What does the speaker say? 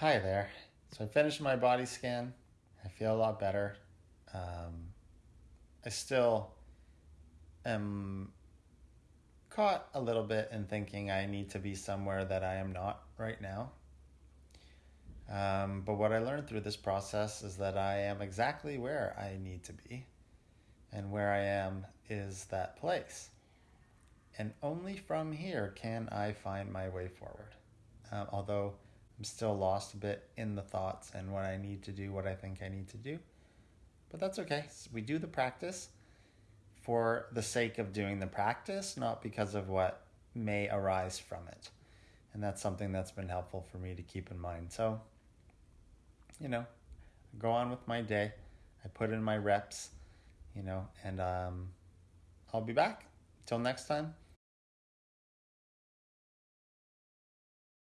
Hi there. So I finished my body scan. I feel a lot better. Um, I still am caught a little bit in thinking I need to be somewhere that I am not right now. Um, but what I learned through this process is that I am exactly where I need to be. And where I am is that place. And only from here can I find my way forward. Um, although I'm still lost a bit in the thoughts and what I need to do, what I think I need to do. But that's okay. We do the practice for the sake of doing the practice, not because of what may arise from it. And that's something that's been helpful for me to keep in mind. So, you know, go on with my day. I put in my reps, you know, and um, I'll be back. Till next time,